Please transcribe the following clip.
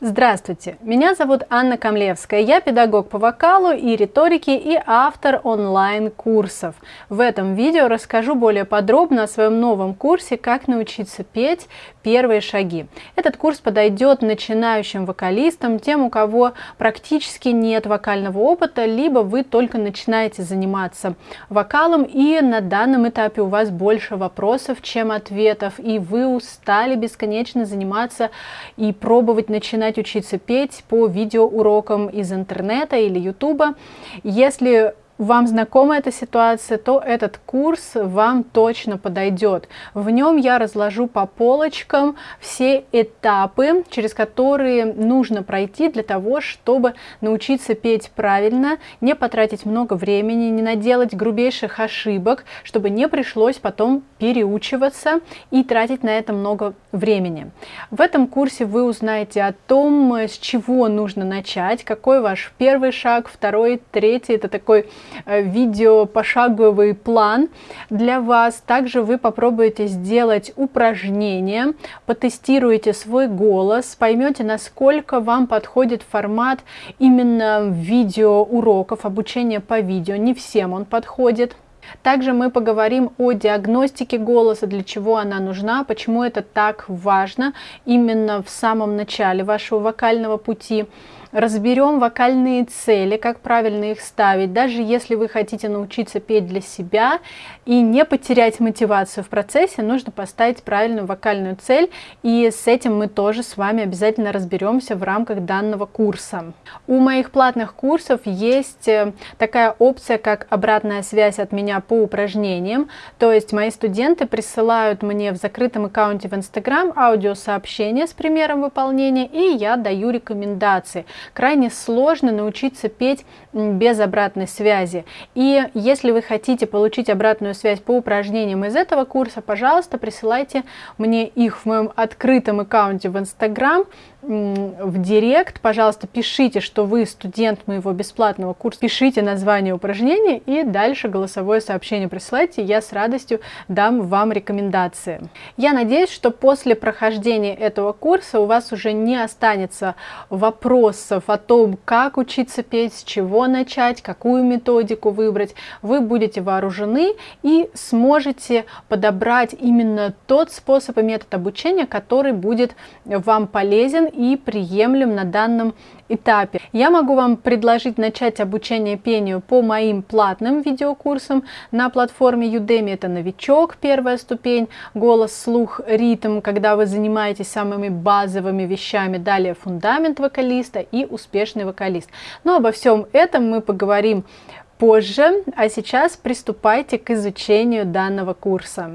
Здравствуйте, меня зовут Анна Камлевская, я педагог по вокалу и риторике и автор онлайн-курсов. В этом видео расскажу более подробно о своем новом курсе «Как научиться петь. Первые шаги». Этот курс подойдет начинающим вокалистам, тем, у кого практически нет вокального опыта, либо вы только начинаете заниматься вокалом и на данном этапе у вас больше вопросов, чем ответов, и вы устали бесконечно заниматься и пробовать начинать начинать учиться петь по видеоурокам из интернета или ютуба. Если вам знакома эта ситуация, то этот курс вам точно подойдет. В нем я разложу по полочкам все этапы, через которые нужно пройти для того, чтобы научиться петь правильно, не потратить много времени, не наделать грубейших ошибок, чтобы не пришлось потом переучиваться и тратить на это много времени. В этом курсе вы узнаете о том, с чего нужно начать, какой ваш первый шаг, второй, третий. Это такой видео пошаговый план для вас. Также вы попробуете сделать упражнение, потестируете свой голос, поймете, насколько вам подходит формат именно видео уроков, обучения по видео. Не всем он подходит. Также мы поговорим о диагностике голоса, для чего она нужна, почему это так важно именно в самом начале вашего вокального пути разберем вокальные цели, как правильно их ставить, даже если вы хотите научиться петь для себя и не потерять мотивацию в процессе, нужно поставить правильную вокальную цель, и с этим мы тоже с вами обязательно разберемся в рамках данного курса. У моих платных курсов есть э, такая опция, как обратная связь от меня по упражнениям, то есть мои студенты присылают мне в закрытом аккаунте в Instagram аудиосообщение с примером выполнения, и я даю рекомендации крайне сложно научиться петь без обратной связи. И если вы хотите получить обратную связь по упражнениям из этого курса, пожалуйста, присылайте мне их в моем открытом аккаунте в Instagram, в директ, пожалуйста, пишите, что вы студент моего бесплатного курса, пишите название упражнения и дальше голосовое сообщение присылайте, я с радостью дам вам рекомендации. Я надеюсь, что после прохождения этого курса у вас уже не останется вопросов о том, как учиться петь, с чего начать, какую методику выбрать. Вы будете вооружены и сможете подобрать именно тот способ и метод обучения, который будет вам полезен и приемлем на данном этапе. Я могу вам предложить начать обучение пению по моим платным видеокурсам на платформе Udemy. Это новичок, первая ступень, голос, слух, ритм, когда вы занимаетесь самыми базовыми вещами. Далее фундамент вокалиста и успешный вокалист. Но обо всем этом мы поговорим позже, а сейчас приступайте к изучению данного курса.